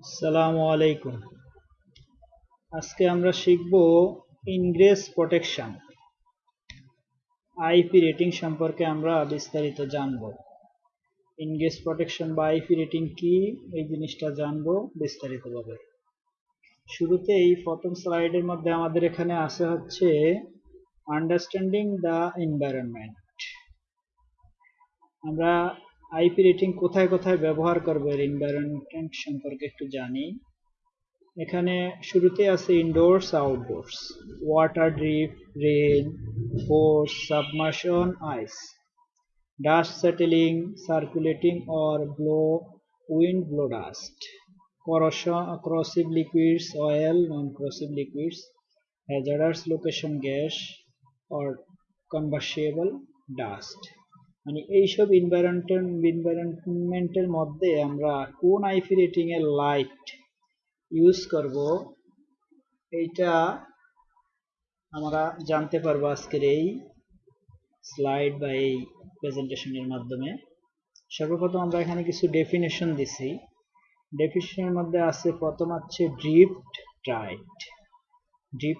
আসসালামু আলাইকুম। আজকে আমরা শিখব ইনগ্রেস প্রোটেকশন। আইপি রেটিং সম্পর্কে আমরা বিস্তারিত জানব। ইনগ্রেস প্রোটেকশন বা আইপি রেটিং কি, এই জিনিসটা জানব বিস্তারিতভাবে। শুরুতে এই প্রথম স্লাইডের মধ্যে আমাদের এখানে আছে হচ্ছে আন্ডারস্ট্যান্ডিং দ্য এনভায়রনমেন্ট। আমরা আইপি রেটিং কোথায় কোথায় ব্যবহার করব এর এনভায়রনমেন্ট সম্পর্কে একটু জানি। এখানে শুরুতে আছে indoors outdoors water drip rain force submersion ice dust settling circulating or blow wind blow dust corrosive liquids, oil, non-corrosive liquids, hazardous location gas or combustible dust মানে এইসব এনভায়রনমেন্টের মধ্যে আমরা কোন আইপি রেটিং এর লাইট ইউজ করব, এইটা আমরা জানতে পারব আজকের এই স্লাইড বা এই প্রেজেন্টেশনের মাধ্যমে। সর্বপ্রথম আমরা এখানে কিছু ডেফিনেশন দিছি। ডেফিনেশনের মধ্যে আছে প্রথম হচ্ছে ড্রিফট টাইট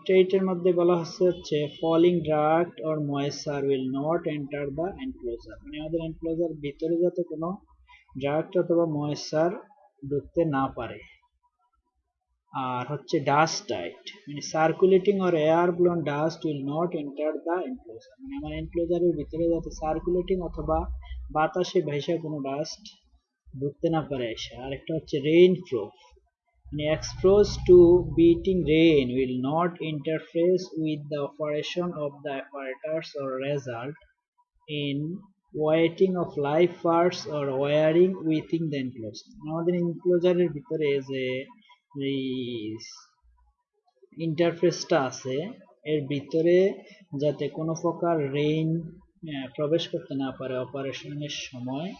টাইটের মধ্যে বলা হচ্ছে হচ্ছে falling draft or moisture will not enter the enclosure মানে আমাদের এনক্লোজার ভিতরে যাতে কোনো ড্রাফট অথবা ময়েসার ঢুকতে না পারে। আর হচ্ছে ডাস্ট টাইট মানে circulating or air blown dust will not enter the enclosure মানে আমার এনক্লোজারের ভিতরে যাতে সার্কুলেটিং অথবা বাতাসে ভেসে কোনো ডাস্ট ঢুকতে না পারে এসে। আরেকটা হচ্ছে রেইন প্রুফ মানে exposed to beating rain will not interface with the operation of the apparatus or result in wetting of live parts or wiring within the enclosure আমাদের এনক্লোজারের ভিতরে যে এই ইন্টারফেসটা আছে এর ভিতরে যাতে কোনো প্রকার রেইন প্রবেশ করতে না পারে অপারেশনের সময়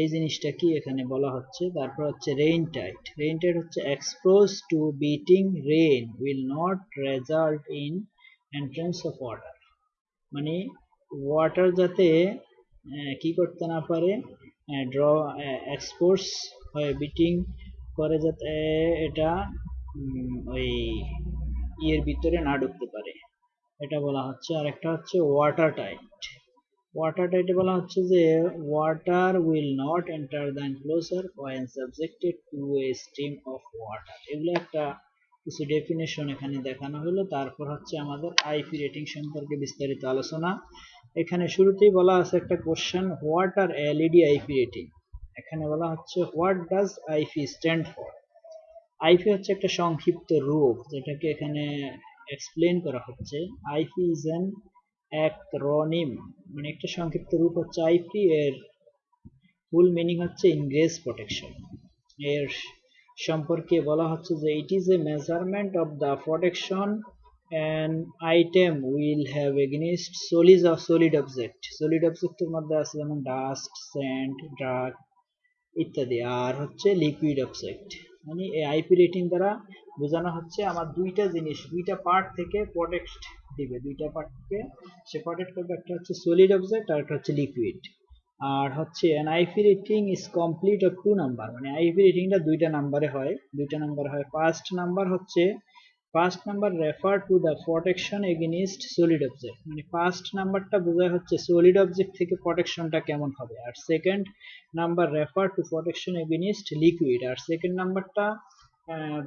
এই জিনিসটা কি এখানে বলা হচ্ছে? তারপর হচ্ছে রেইন টাইট রেইন টাইট হচ্ছে expose to beating rain will not result in entrance of water মানে ওয়াটার যাতে কি করতে না পারে ড্র এক্সপোর্স হয় বিটিং করে যাতে এটা ওই ইয়ের ভিতরে না ঢুকতে পারে। এটা বলা হচ্ছে। আর একটা হচ্ছে ওয়াটার টাইট ওয়াটার টাইটে বলা হচ্ছে যে water will not enter the enclosure when subjected to a stream of water এগুলো একটা কিছু ডেফিনেশন এখানে দেখানো হলো। তারপর হচ্ছে আমাদের আইপি রেটিং সম্পর্কে বিস্তারিত আলোচনা। এখানে শুরুতেই বলা আছে একটা question what are LED IP rating এখানে বলা হচ্ছে what does IP stand for IP হচ্ছে একটা সংক্ষিপ্ত রূপ, যেটাকে এখানে এক্সপ্লেন করা হচ্ছে। আইপি ইজ অ্যান অ্যাক্রোনিম মানে একটা সংক্ষিপ্ত রূপ হচ্ছে আইপি, এর ফুল মিনিং হচ্ছে ইনগ্রেস প্রোটেকশন এর সম্পর্কে বলা হচ্ছে যে it is a measurement of the protection an item will have against solid of solid object solid অবজেক্টের মধ্যে আছে যেমন ডাস্ট স্যান্ড ড্রাগ ইত্যাদি। আর হচ্ছে লিকুইড অবজেক্ট মানে এই আইপি রেটিং দ্বারা বোঝানো হচ্ছে আমার দুইটা জিনিস, দুইটা পার্ট থেকে প্রোটেক্ট দিবে। দুইটা পার্ট থেকে সে প্রোটেক্ট করবে, একটা হচ্ছে সলিড অবজেক্ট আর একটা হচ্ছে লিকুইড আর হচ্ছে an IP rating is complete of two number মানে আইপি রেটিংটা দুইটা নাম্বারে হয়। দুইটা নাম্বার হয়। ফার্স্ট নাম্বার হচ্ছে first number refer to the protection against solid object মানে ফার্স্ট নাম্বারটা বোঝায় হচ্ছে সলিড অবজেক্ট থেকে প্রোটেকশনটা কেমন হবে। আর second number refer to protection against liquid R second নাম্বারটা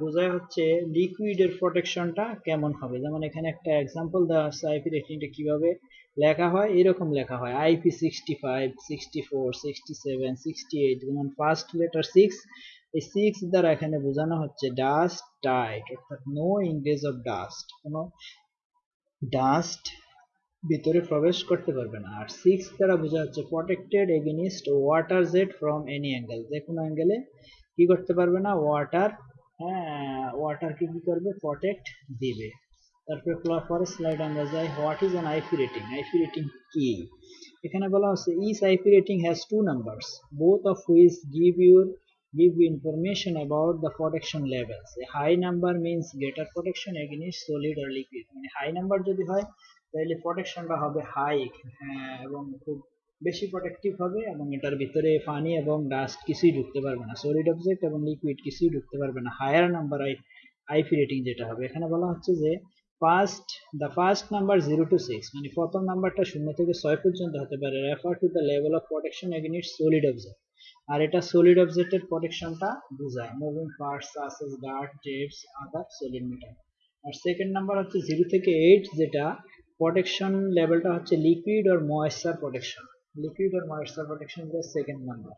বোঝায় হচ্ছে লিকুইডের প্রোটেকশনটা কেমন হবে। যেমন এখানে একটা এক্সাম্পল দেওয়া হচ্ছে আইপি রেটিংটা কীভাবে লেখা হয়, এরকম লেখা হয়। IP sixty five sixty four sixty seven sixty eight যেমন ফার্স্ট লেটার সিক্স এই সিক্স দ্বারা এখানে বোঝানো হচ্ছে ডাস্ট টাইট অর্থাৎ নো ইংরেজ অফ ডাস্ট কোনো ডাস্ট ভিতরে প্রবেশ করতে পারবে না। আর সিক্স দ্বারা বোঝা হচ্ছে protected against water jet from any angle যে কোনো অ্যাঙ্গেলে কি করতে পারবে না ওয়াটার হ্যাঁ ওয়াটারকে কি করবে প্রটেক্ট দিবে। তারপরে পরের স্লাইড আমরা যাই what is an IP rating IP rating কি? এখানে বলা হচ্ছে is IP rating has two numbers both of which give your give you information about the protection levels. A high number means greater protection against solid or liquid. মানে high number যদি হয়, তাহলে প্রোটেকশনটা হবে high এবং খুব বেশি protective হবে এবং এটার ভিতরে পানি এবং ডাস্ট কিছুই ঢুকতে পারবে না। সলিড অবজেক্ট এবং লিকুইড কিছুই ঢুকতে পারবে না। Higher number I IP rating যেটা হবে। এখানে বলা হচ্ছে যে first the first number zero to six মানে প্রথম নাম্বারটা শূন্য থেকে ছয় পর্যন্ত হতে পারে। Refer to the level of protection against solid object আর এটা সলিড অবজেক্টের প্রোটেকশনটা বোঝায়। Moving parts such as dirt jets other solid metal আর সেকেন্ড নাম্বার হচ্ছে জিরো থেকে এইট যেটা প্রোটেকশন লেভেলটা হচ্ছে liquid or moisture protection liquid moisture protection is the second number.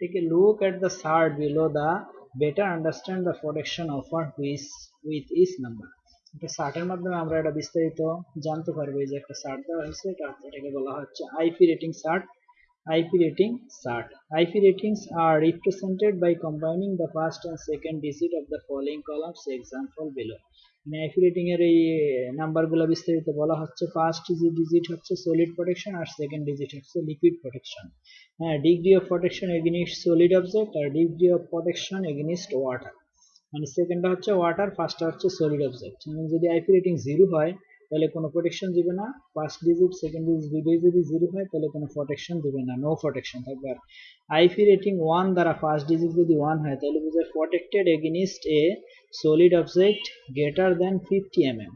Take a look at the chart below the better understand the protection offered with, with each number. একটা চার্টের মাধ্যমে আমরা এটা বিস্তারিত জানতে পারব। এই যে একটা চার্ট দেওয়া হয়েছে এটা এটাকে বলা হচ্ছে IP rating chart IP rating chart IP ratings are represented by combining the first and second digit of the following columns example below মানে আইপি রেটিং এর এই নাম্বারগুলো বিস্তারিত বলা হচ্ছে ফার্স্ট যে ডিজিট হচ্ছে সলিড প্রোটেকশন আর সেকেন্ড ডিজিট হচ্ছে লিকুইড প্রোটেকশন হ্যাঁ degree of protection against solid object R degree of protection against water মানে সেকেন্ডটা হচ্ছে ওয়াটার ফার্স্টটা হচ্ছে সলিড অবজেক্ট যদি আইপি রেটিং জিরো হয় তাহলে কোনো প্রোটেকশন দিবে না। ফার্স্ট ডিজিট সেকেন্ড ডিজিট দুইটাই যদি জিরো হয়, তাহলে কোনো প্রোটেকশন দিবে না। নো প্রোটেকশন থাকবে আর। আইপি রেটিং ওয়ান দ্বারা ফার্স্ট ডিজিট যদি ওয়ান হয়, তাহলে বোঝায় protected against a solid object greater than fifty M M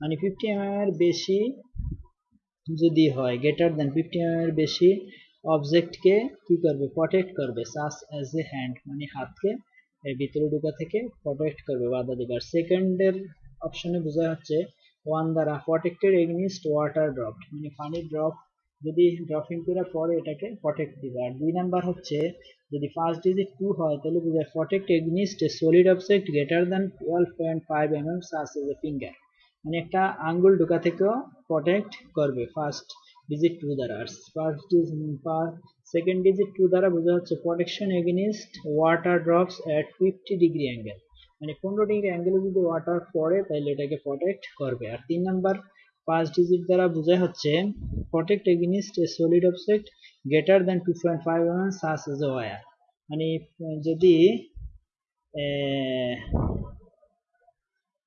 মানে ফিফটি এম এম এর বেশি যদি হয় গ্রেটার দেন ফিফটি এম এর বেশি অবজেক্টকে কি করবে? প্রটেক্ট করবে। সাস অ্যাজ এ হ্যান্ড মানে হাতকে এর ভিতরে ঢুকা থেকে প্রোটেক্ট করবে, বাধা দিবে। আর সেকেন্ডের অপশনে বোঝা হচ্ছে ওয়ান দ্বারা প্রটেক্টেড এগনিস্ট ওয়াটার ড্রপ মানে পানির ড্রপ যদি ড্রপিং করে পরে এটাকে প্রটেক্ট দিবে। আর দুই নাম্বার হচ্ছে, যদি ফার্স্ট ডিজিট টু হয়, তাহলে বোঝায় protect against solid object greater than twelve point five M M such as a finger মানে একটা আঙ্গুল ঢোকা থেকেও প্রটেক্ট করবে ফার্স্ট ডিজিট টু দ্বারা। আর ফার্স্ট সেকেন্ড ডিজিট টু দ্বারা বোঝা হচ্ছে protection against water drops at fifty degree angle মানে পনেরো ডিগ্রি অ্যাঙ্গেলে যদি ওয়াটার পড়ে, তাহলে এটাকে প্রোটেক্ট করবে। আর তিন নাম্বার পাঁচ ডিজিট দ্বারা বোঝা হচ্ছে protect against a solid object greater than two point five M M such as a wire মানে যদি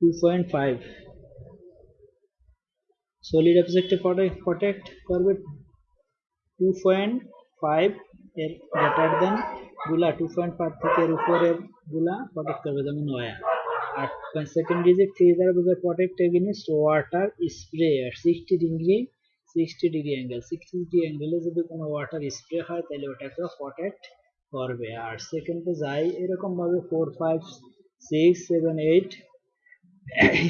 টু পয়েন্ট ফাইভ সলিড অবজেক্টে প্রোটেক্ট করবে টু পয়েন্ট ফাইভ এর গ্রেটার দেনগুলা টু পয়েন্ট ফাইভ থেকে এর উপরেরগুলা প্রোটেক্ট করবে যেমন ওয়ার আর সেকেন্ড ডিজিট থ্রি দ্বারা বোঝায় প্রোটেক্ট এগেনিস্ট ওয়াটার স্প্রে আর sixty degree sixty degree angle sixty degree অ্যাঙ্গেলে যদি কোনো ওয়াটার স্প্রে হয়, তাহলে ওটাকে প্রোটেক্ট করবে। আর সেকেন্ডে যাই এরকমভাবে four five six seven eight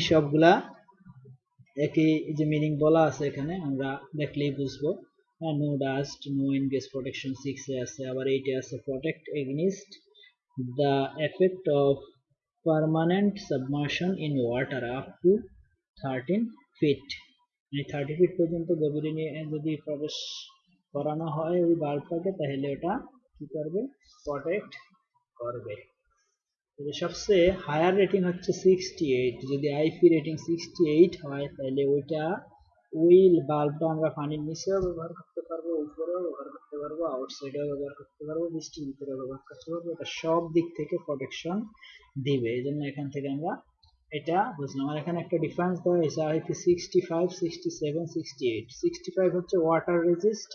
সবগুলা একই যে মিনিং বলা আছে এখানে, আমরা দেখলেই বুঝব। No dust no ingress protection সিক্সে আছে আবার এইটে আছে protect against the effect of permanent submersion in water up to thirteen feet মানে থার্টি ফিট পর্যন্ত গভীরে নিয়ে যদি প্রবেশ করানো হয় ওই বাল্বটাকে, তাহলে ওটা কি করবে? প্রোটেক্ট করবে। সবচেয়ে হায়ার রেটিং হচ্ছে সিক্সটি এইট যদি আইপি রেটিং সিক্সটি এইট হয়, তাহলে ওইটা ওই বাল্বটা আমরা পানির নিচেও ব্যবহার করতে পারব, উপরেও ব্যবহার করতে পারব আউটসাইডেও ব্যবহার করতে পারব, বৃষ্টির ভিতরে ব্যবহার করতে পারব। এটা সব দিক থেকে প্রোটেকশন দিবে। এই জন্য এখান থেকে আমরা এটা বুঝলাম। আর এখানে একটা ডিফারেন্স দেওয়া হয়েছে IP sixty five sixty seven sixty eight sixty five হচ্ছে ওয়াটার রেজিস্ট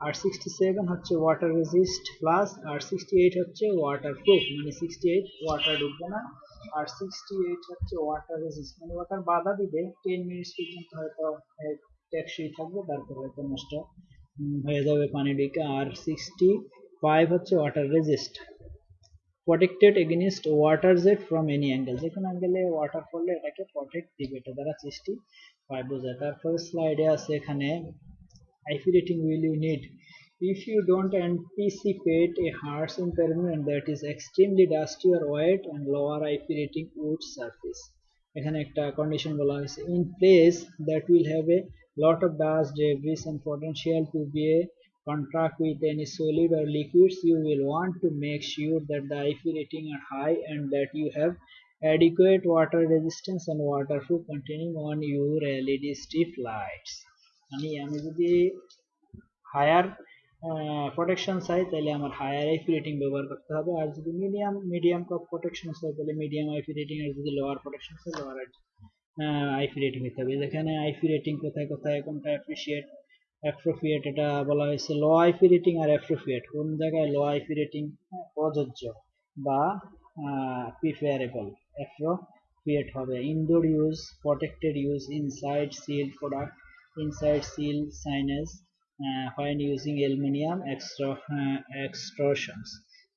আর সিক্সটি সেভেন হচ্ছে ওয়াটার রেজিস্ট প্লাস আর সিক্সটি এইট হচ্ছে ওয়াটার প্রুফ মানে সিক্সটি এইট ওয়াটার ঢুকবে না। আর সিক্সটি এইট হচ্ছে ওয়াটার রেজিস্ট মানে ওয়াটার বাধা দিবে টেন মিনিটস পর্যন্ত হয়তো টেকসই থাকবে, তারপর হয়তো নষ্ট হয়ে যাবে পানি ঢুকে। আর সিক্সটি ফাইভ হচ্ছে water resist protected against water jet from any angle যে কোনো অ্যাঙ্গেলে ওয়াটার পড়লে এটাকে প্রোটেক্ট দিবে, এটা দ্বারা সিক্সটি ফাইভ বোঝায়। তারপরে স্লাইডে আছে এখানে IP rating will you need if you don't anticipate a harsh impairment that is extremely dusty or wet and lower IP rating wood surface এখানে একটা কন্ডিশন বলা হয়েছে in place that will have a lot of dust debris and potential to be a contact with any solid or liquids you will want to make sure that the IP rating are high and that you have adequate water resistance and waterproof containing on your LED strip lights মানে আমি যদি higher protection চাই তাহলে আমার higher IP rating ব্যবহার করতে হবে। আর যদি মিডিয়াম মিডিয়াম প্রোটেকশন চাই তাহলে মিডিয়াম আইপি রেটিং আর যদি লোয়ার প্রোটেকশন চাই লোয়ার আইপি রেটিং নিতে হবে। যেখানে আইপি রেটিং কোথায় কোথায়, কোনটা অ্যাপ্রিসিয়েট অ্যাপ্রোপ্রিয়েট এটা বলা হয়েছে low IP rating are appropriate কোন জায়গায় লো আইপি রেটিং প্রযোজ্য বা প্রিফেয়ারেবল অ্যাপ্রোপ্রিয়েট হবে। Indoor use protected use inside sealed product inside sealed signage when using aluminium extra, uh, extrusions.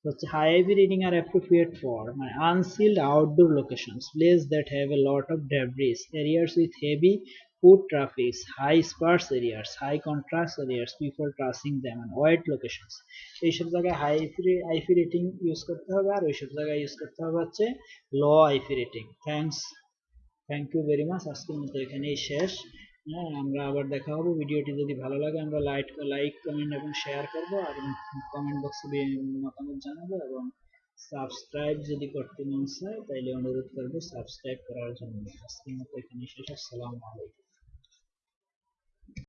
হচ্ছে high IP rating are appropriate for মানে unsealed outdoor locations place that have a lot of debris areas with heavy foot traffic, high sparse areas, high contrast areas, people crossing them and wide locations. এইসব জায়গায় high IP rating use করতে হবে আর ওইসব জায়গায় use করতে হবে হচ্ছে low IP rating thanks thank you very much আজকের মতো এখানেই শেষ। হ্যাঁ আমরা আবার দেখা হবে। ভিডিওটি যদি ভালো লাগে, আমরা লাইক লাইক কমেন্ট এবং শেয়ার করব আর কমেন্ট বক্সে মতামত জানাব এবং সাবস্ক্রাইব যদি করতে মন চায়, তাইলে অনুরোধ করব সাবস্ক্রাইব করার জন্য। আজকের মতো এখানে শেষ। আসসালামু আলাইকুম।